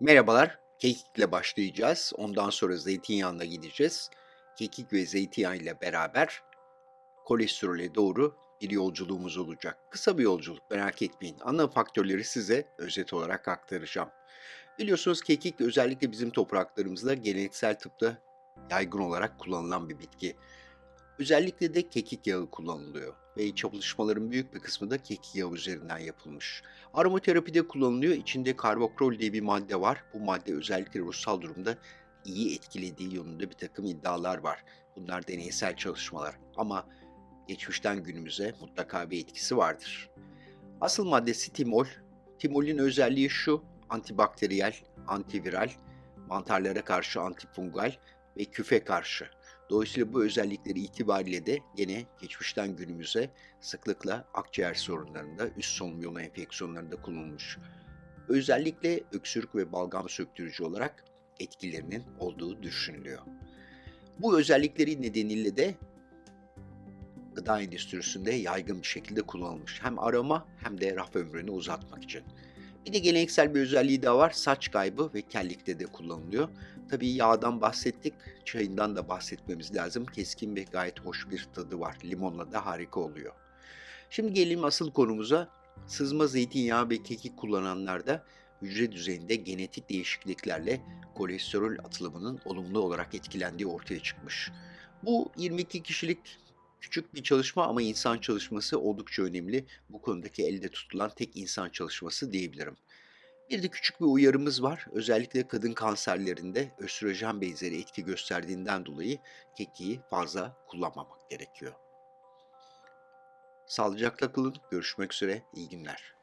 Merhabalar, kekikle başlayacağız. Ondan sonra zeytinyağına gideceğiz. Kekik ve zeytinyağı ile beraber kolesterole doğru bir yolculuğumuz olacak. Kısa bir yolculuk, merak etmeyin. Ana faktörleri size özet olarak aktaracağım. Biliyorsunuz kekik özellikle bizim topraklarımızda geleneksel tıpta yaygın olarak kullanılan bir bitki. Özellikle de kekik yağı kullanılıyor ve çalışmaların büyük bir kısmı da kekik yağı üzerinden yapılmış. Aromaterapide kullanılıyor. İçinde karbokrol diye bir madde var. Bu madde özellikle ruhsal durumda iyi etkilediği yönünde bir takım iddialar var. Bunlar deneysel çalışmalar ama geçmişten günümüze mutlaka bir etkisi vardır. Asıl maddesi timol. Timolün özelliği şu, antibakteriyel, antiviral, mantarlara karşı antifungal ve küfe karşı. Dolayısıyla bu özellikleri itibariyle de gene geçmişten günümüze sıklıkla akciğer sorunlarında, üst solunum yolu enfeksiyonlarında kullanılmış. Özellikle öksürük ve balgam söktürücü olarak etkilerinin olduğu düşünülüyor. Bu özellikleri nedeniyle de gıda endüstrisinde yaygın bir şekilde kullanılmış. Hem aroma hem de raf ömrünü uzatmak için. Bir de geleneksel bir özelliği daha var. Saç kaybı ve kellikte de kullanılıyor. Tabii yağdan bahsettik, çayından da bahsetmemiz lazım. Keskin ve gayet hoş bir tadı var. Limonla da harika oluyor. Şimdi gelelim asıl konumuza. Sızma zeytinyağı ve kekik kullananlarda hücre düzeyinde genetik değişikliklerle kolesterol atılımının olumlu olarak etkilendiği ortaya çıkmış. Bu 22 kişilik küçük bir çalışma ama insan çalışması oldukça önemli. Bu konudaki elde tutulan tek insan çalışması diyebilirim. Bir de küçük bir uyarımız var. Özellikle kadın kanserlerinde östrojen benzeri etki gösterdiğinden dolayı kekiği fazla kullanmamak gerekiyor. Sağlıcakla kalın. Görüşmek üzere. İyi günler.